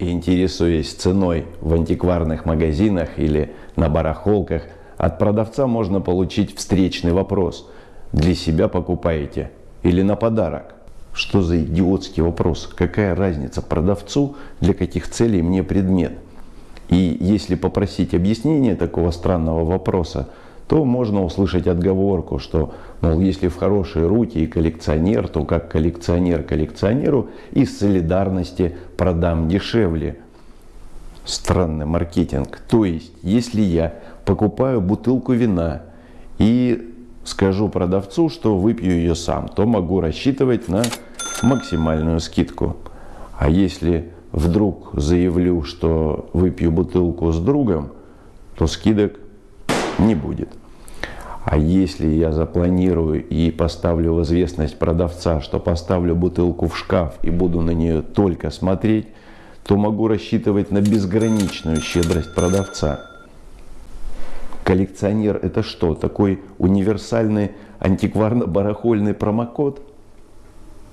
Интересуясь ценой в антикварных магазинах или на барахолках, от продавца можно получить встречный вопрос. Для себя покупаете или на подарок? Что за идиотский вопрос? Какая разница продавцу, для каких целей мне предмет? И если попросить объяснение такого странного вопроса, то можно услышать отговорку, что, мол, если в хорошие руки и коллекционер, то как коллекционер коллекционеру из солидарности продам дешевле. Странный маркетинг. То есть, если я покупаю бутылку вина и скажу продавцу, что выпью ее сам, то могу рассчитывать на максимальную скидку. А если вдруг заявлю, что выпью бутылку с другом, то скидок не будет. А если я запланирую и поставлю в известность продавца, что поставлю бутылку в шкаф и буду на нее только смотреть, то могу рассчитывать на безграничную щедрость продавца. Коллекционер это что? Такой универсальный антикварно-барахольный промокод?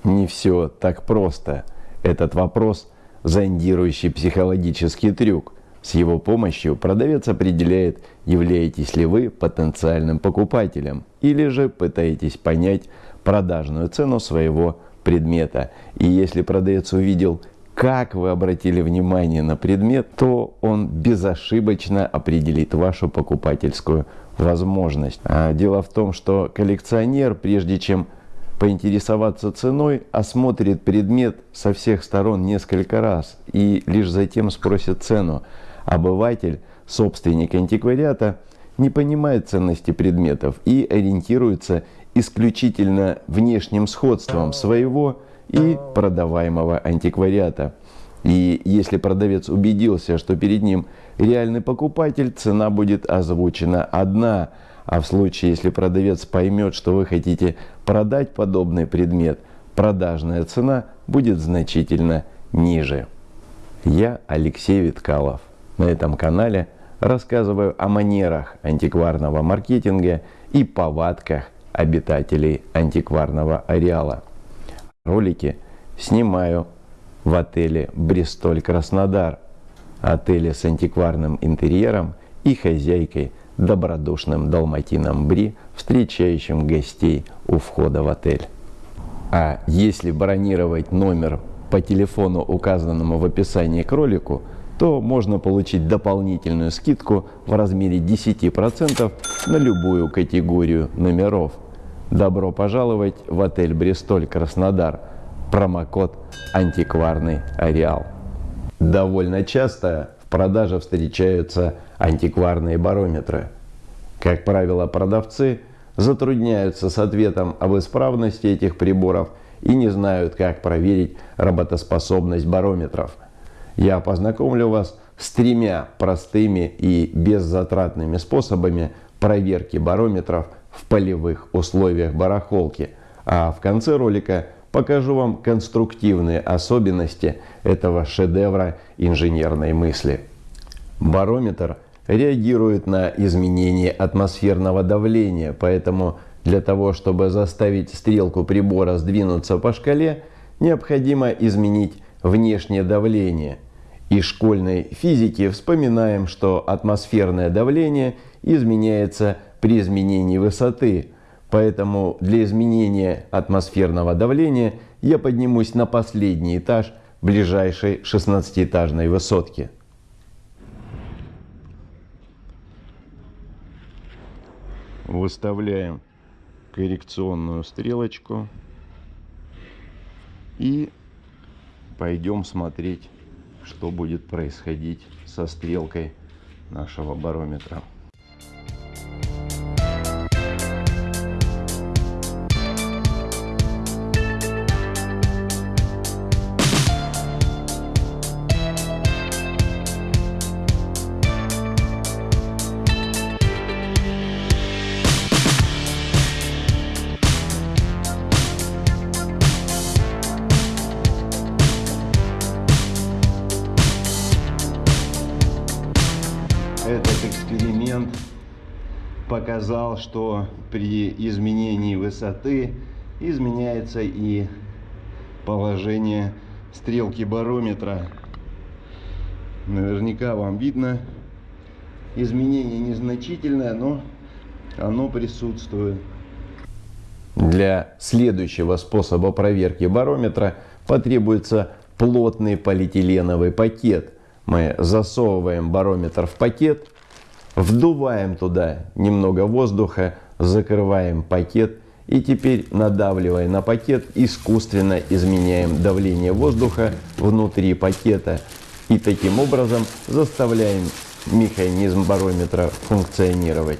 Не все так просто. Этот вопрос – зондирующий психологический трюк – с его помощью продавец определяет, являетесь ли вы потенциальным покупателем или же пытаетесь понять продажную цену своего предмета. И если продавец увидел, как вы обратили внимание на предмет, то он безошибочно определит вашу покупательскую возможность. А дело в том, что коллекционер, прежде чем поинтересоваться ценой, осмотрит предмет со всех сторон несколько раз и лишь затем спросит цену. Обыватель, собственник антиквариата, не понимает ценности предметов и ориентируется исключительно внешним сходством своего и продаваемого антиквариата. И если продавец убедился, что перед ним реальный покупатель, цена будет озвучена одна. А в случае, если продавец поймет, что вы хотите продать подобный предмет, продажная цена будет значительно ниже. Я Алексей Виткалов. На этом канале рассказываю о манерах антикварного маркетинга и повадках обитателей антикварного ареала. Ролики снимаю в отеле «Бристоль Краснодар», отеле с антикварным интерьером и хозяйкой добродушным далматином Бри, встречающим гостей у входа в отель. А если бронировать номер по телефону, указанному в описании к ролику, то можно получить дополнительную скидку в размере 10% на любую категорию номеров. Добро пожаловать в отель «Бристоль Краснодар». Промокод «Антикварный Ареал». Довольно часто в продаже встречаются антикварные барометры. Как правило, продавцы затрудняются с ответом об исправности этих приборов и не знают, как проверить работоспособность барометров – я познакомлю вас с тремя простыми и беззатратными способами проверки барометров в полевых условиях барахолки. А в конце ролика покажу вам конструктивные особенности этого шедевра инженерной мысли. Барометр реагирует на изменение атмосферного давления, поэтому для того, чтобы заставить стрелку прибора сдвинуться по шкале, необходимо изменить внешнее давление. Из школьной физики вспоминаем, что атмосферное давление изменяется при изменении высоты. Поэтому для изменения атмосферного давления я поднимусь на последний этаж ближайшей 16-этажной высотки. Выставляем коррекционную стрелочку и пойдем смотреть, что будет происходить со стрелкой нашего барометра. Показал, что при изменении высоты изменяется и положение стрелки барометра. Наверняка вам видно. Изменение незначительное, но оно присутствует. Для следующего способа проверки барометра потребуется плотный полиэтиленовый пакет. Мы засовываем барометр в пакет, вдуваем туда немного воздуха, закрываем пакет и теперь надавливая на пакет искусственно изменяем давление воздуха внутри пакета и таким образом заставляем механизм барометра функционировать.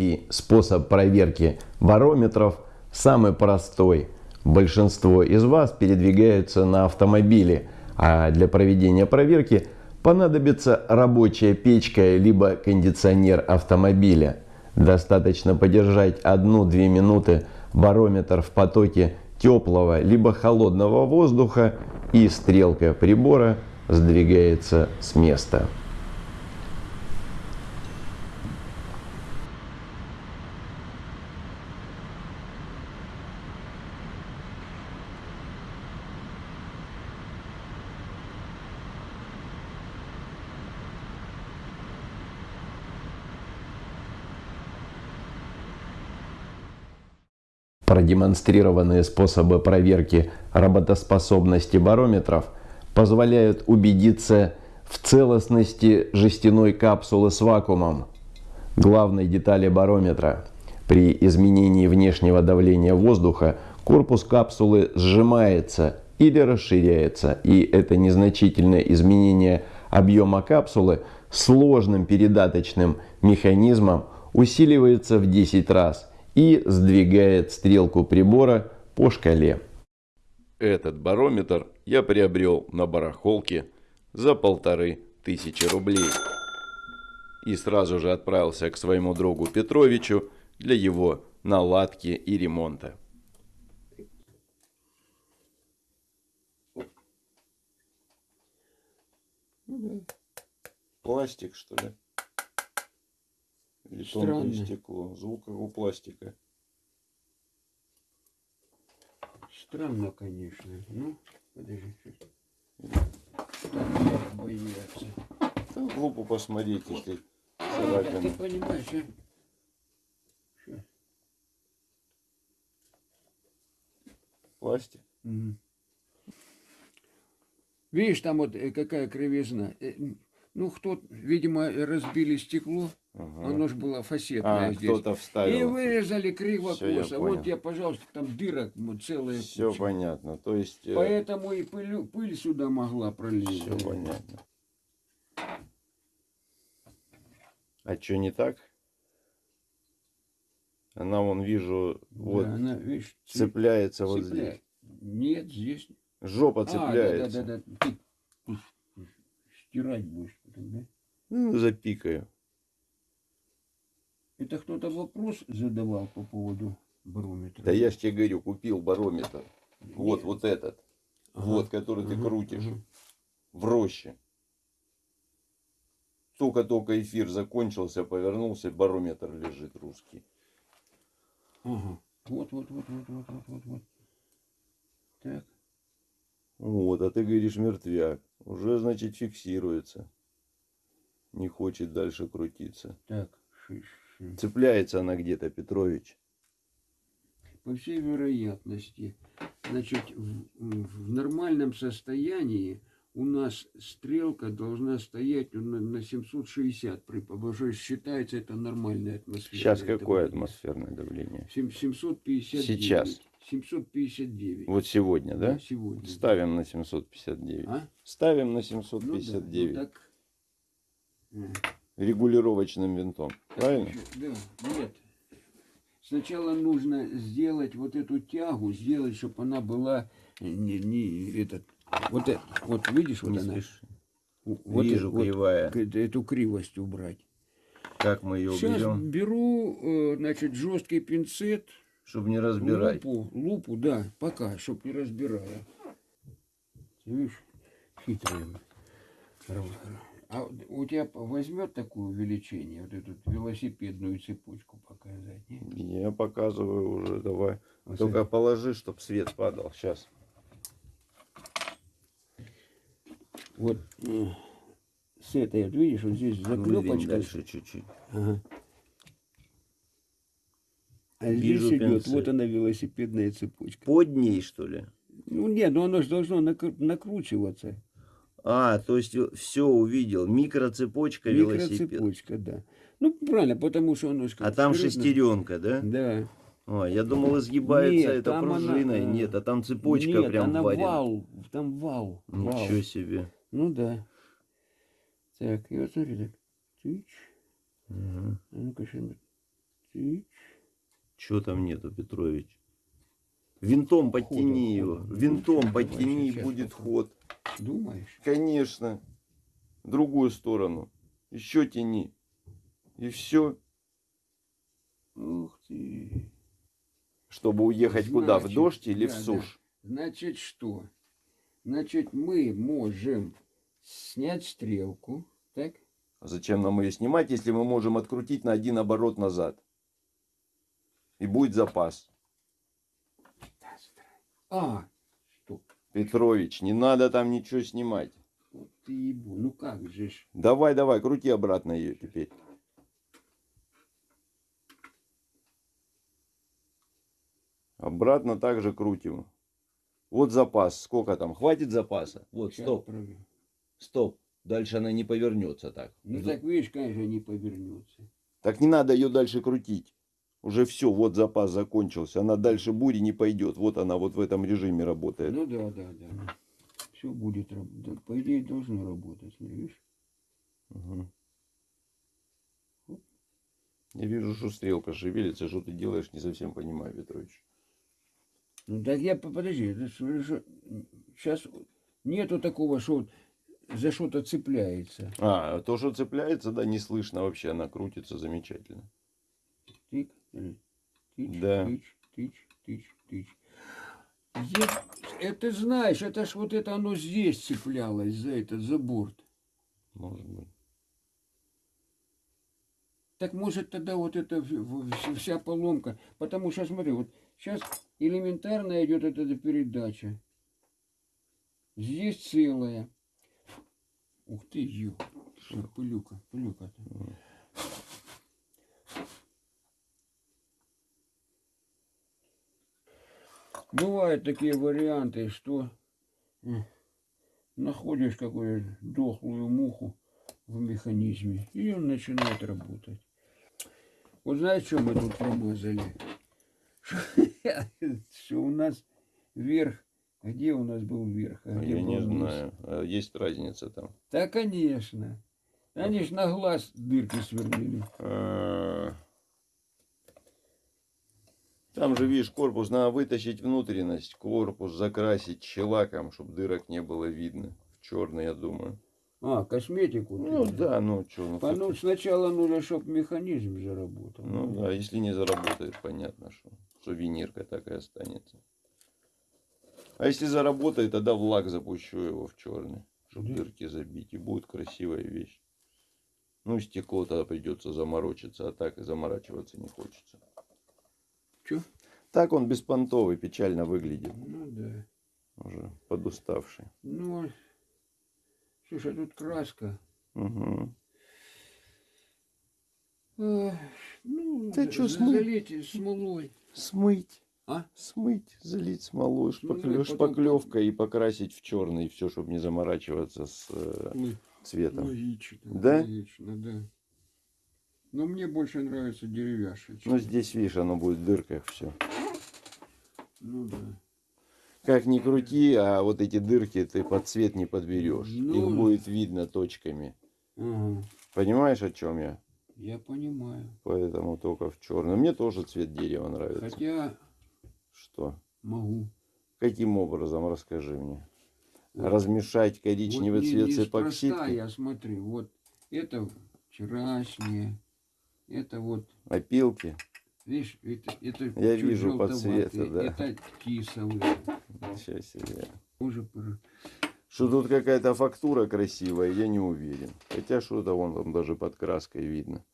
Третий способ проверки барометров самый простой. Большинство из вас передвигаются на автомобиле, а для проведения проверки понадобится рабочая печка либо кондиционер автомобиля. Достаточно подержать 1-2 минуты барометр в потоке теплого либо холодного воздуха и стрелка прибора сдвигается с места. Продемонстрированные способы проверки работоспособности барометров позволяют убедиться в целостности жестяной капсулы с вакуумом, главной детали барометра. При изменении внешнего давления воздуха корпус капсулы сжимается или расширяется, и это незначительное изменение объема капсулы сложным передаточным механизмом усиливается в 10 раз – и сдвигает стрелку прибора по шкале. Этот барометр я приобрел на барахолке за полторы тысячи рублей. И сразу же отправился к своему другу Петровичу для его наладки и ремонта. Пластик, что ли? Или тонкое стекло. Звук у пластика. Странно, конечно. Ну, подожди. боятся. Да, глупо посмотреть, если царапина. Ты понимаешь, а? Пластик. Угу. Видишь, там вот э, какая кривизна. Ну, кто, видимо, разбили стекло. Ага. Оно же было фасетное а, здесь. кто-то вставил. И вырезали криво косо. Вот я, пожалуйста, там дырок целая Все куча. понятно. То есть... Э, Поэтому и пыль, пыль сюда могла пролезть. Все понятно. А что не так? Она, вон, вижу, вот, да, она, видишь, цепляется цепляет. вот здесь. Нет, здесь. Жопа цепляется. А, да, да, да, да. Ты стирать будешь потом, да? Ну, запикаю. Это кто-то вопрос задавал по поводу барометра? Да я ж тебе говорю, купил барометр. Нет. Вот, вот этот. Ага. Вот, который ага. ты крутишь. Ага. В роще. Только-только эфир закончился, повернулся, барометр лежит русский. Ага. Вот, вот, вот, вот, вот, вот, вот, вот. Так. Вот, а ты говоришь мертвяк. Уже, значит, фиксируется. Не хочет дальше крутиться. Так. Цепляется она где-то, Петрович. По всей вероятности. Значит, в, в нормальном состоянии у нас стрелка должна стоять на, на 760 при побожой считается это нормальная атмосфера. Сейчас какое атмосферное давление? 759. Сейчас. 759. Вот сегодня, да? Да, сегодня. Ставим на 759. А? Ставим на 759. Ну, да, ну, так регулировочным винтом. Правильно? Да, нет. Сначала нужно сделать вот эту тягу, сделать, чтобы она была не, не этот, вот это, вот видишь, вот не она. Вот Вижу, это, кривая. Вот, эту кривость убрать. Как мы ее Сейчас берем, беру, э, значит, жесткий пинцет, чтобы не разбирать? лупу, лупу, да, пока, чтоб не разбирая. Видишь, хитрый. А у тебя возьмет такое увеличение, вот эту велосипедную цепочку показать? нет? Я показываю уже, давай. Вот Только положи, чтобы свет падал. Сейчас. Вот э, с этой, вот видишь, вот здесь заклепочка. дальше чуть-чуть. Ага. А здесь Вижу идет, пинцет. вот она велосипедная цепочка. Под ней, что ли? Ну нет, ну оно же должно накру- накручиваться. А, то есть все увидел. Микроцепочка велосипед. Микроцепочка, да. Ну правильно, потому что оно же А там вперед шестеренка, да? Да. Ой, я думал, изгибается Нет, это там она, пружиной. э, Нет, а там цепочка Нет, прям она варена. вал, там вал. вал. Ничего себе. Ну да. Так, и вот смотри так. Тыч. Угу. А ну-ка, Тыч. Чего там нету, Петрович? Винтом подтяни Хода, его. Винтом подтяни, будет ход. Думаешь? Конечно. В другую сторону. Еще тяни. И все. Ух ты. Чтобы уехать куда? В Значит, дождь или в да, да. сушь? Значит, что? Значит, мы можем снять стрелку, так? А Зачем нам ее снимать, если мы можем открутить на один оборот назад? И будет запас. А, стоп. Петрович, не надо там ничего снимать. Вот ты ебу. Ну как же ж. Давай, давай, крути обратно ее теперь. Обратно также крутим. Вот запас. Сколько там? Хватит запаса? Вот, Щас стоп, проверю. стоп. Дальше она не повернется так. Ну так видишь, конечно, не повернется. Так не надо ее дальше крутить. Уже все, вот запас закончился. Она дальше бури не пойдет. Вот она вот в этом режиме работает. Ну да, да, да. Все будет работать. По идее, должно работать. Смотри, видишь? Мгм. Я вижу, что стрелка шевелится. Что ты делаешь, не совсем понимаю, Петрович. Ну так я, по- подожди, сейчас нету такого, что за что-то цепляется. А, то, что цепляется, да, не слышно вообще. Она крутится замечательно. Смотри. Тыч, Да. тыч, тыч, тыч, тыч. Здесь, это знаешь, это ж вот это оно здесь цеплялось за этот, за борт. Может быть. Так может тогда вот в- вся поломка. Потому что смотри, вот сейчас элементарно идет эта передача. Здесь целая. Ух ты, ё. Пылюка, пылюка. Бывают такие варианты, что находишь какую-то дохлую муху в механизме, и он начинает работать. Вот знаешь, что мы тут промазали? Что у нас верх, где у нас был верх, а где Я не был низ? знаю. А Есть разница там. Да, конечно. Они ж на глаз дырки сверлили. Там же, видишь, корпус надо вытащить внутренность, корпус закрасить щелаком, чтобы дырок не было видно. В черный, я думаю. А, косметику. ты Ну взял. да, ну что, ну, А ну, сначала нужно, чтобы механизм заработал. ну да, если не заработает, понятно, что сувенирка так и останется. А если заработает, тогда в лак запущу его в черный, чтобы Да. дырки забить, и будет красивая вещь. Ну, стекло тогда придется заморочиться, а так и заморачиваться не хочется. Чё? Так он беспонтовый, печально выглядит, Ну да. уже подуставший. Ну, слушай, тут краска. Мгм. Эх, Ну, за- смыл? залейте смолой. Смыть. А? Смыть, залить смолой, потом- шпаклевкой и покрасить в черный, все, чтобы не заморачиваться с э, цветом. Логично. Да? Логично, да. Но мне больше нравится деревяшечка. Ну, здесь, видишь, оно будет в дырках все. Ну да. Как ни крути, а вот эти дырки ты под цвет не подберешь. Ну. Их будет видно точками. Ага, Понимаешь, о чем я? я понимаю. Поэтому только в черном. Мне тоже цвет дерева нравится. Хотя Что? могу. Каким образом, расскажи мне. Вот. Размешать коричневый Вот цвет с эпоксидкой? я смотрю, вот это вчерашнее, Это вот, Опилки. видишь, это, это Я вижу по цвету, да. Это кисовый. Ничего себе. Уже Что тут какая-то фактура красивая, я не уверен. Хотя что-то вон там даже под краской видно.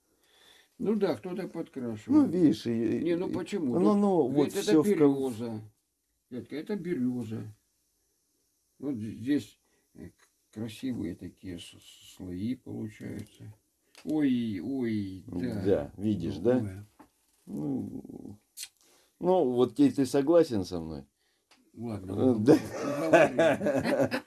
Ну да, кто-то подкрашивал. Ну, видишь, и, Не, ну почему? Ну, Тут ну, вот все это в ком- береза. Детка, это береза. Вот здесь э, красивые такие слои получаются. Ой, ой, да. Видишь, да? Ну, ну, вот теперь ты согласен со мной? Ладно, да. уговорил.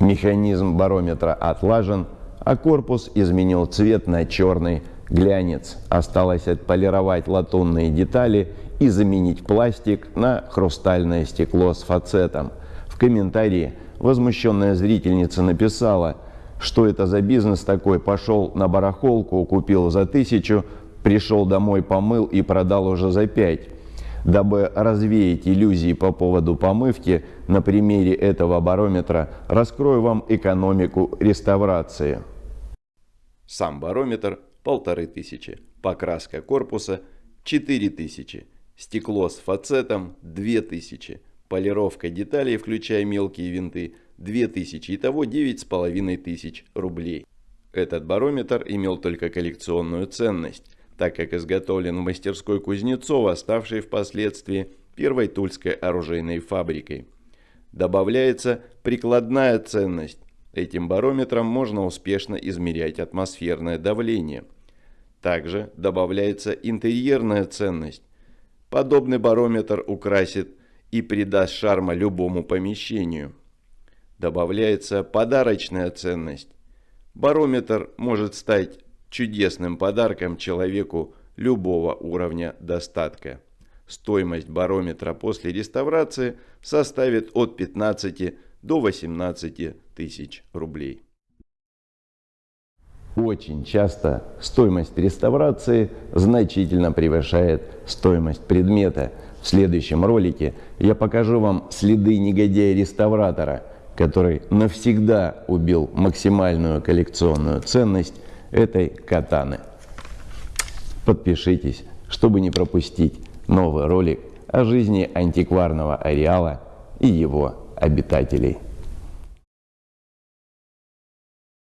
Механизм барометра отлажен, а корпус изменил цвет на черный глянец. Осталось отполировать латунные детали и заменить пластик на хрустальное стекло с фацетом. В комментарии возмущенная зрительница написала, что это за бизнес такой, пошел на барахолку, купил за тысячу, пришел домой, помыл и продал уже за пять. Дабы развеять иллюзии по поводу помывки, на примере этого барометра раскрою вам экономику реставрации. Сам барометр – полторы тысячи, покраска корпуса – четыре тысячи, стекло с фацетом – две тысячи, полировка деталей, включая мелкие винты – две тысячи, итого девять с половиной тысяч рублей. Этот барометр имел только коллекционную ценность, так как изготовлен в мастерской Кузнецова, ставшей впоследствии первой тульской оружейной фабрикой. Добавляется прикладная ценность. Этим барометром можно успешно измерять атмосферное давление. Также добавляется интерьерная ценность. Подобный барометр украсит и придаст шарма любому помещению. Добавляется подарочная ценность. Барометр может стать чудесным подарком человеку любого уровня достатка. Стоимость барометра после реставрации составит от 15 до 18 тысяч рублей. Очень часто стоимость реставрации значительно превышает стоимость предмета. В следующем ролике я покажу вам следы негодяя-реставратора, который навсегда убил максимальную коллекционную ценность этой катаны. Подпишитесь, чтобы не пропустить новый ролик о жизни антикварного ареала и его обитателей.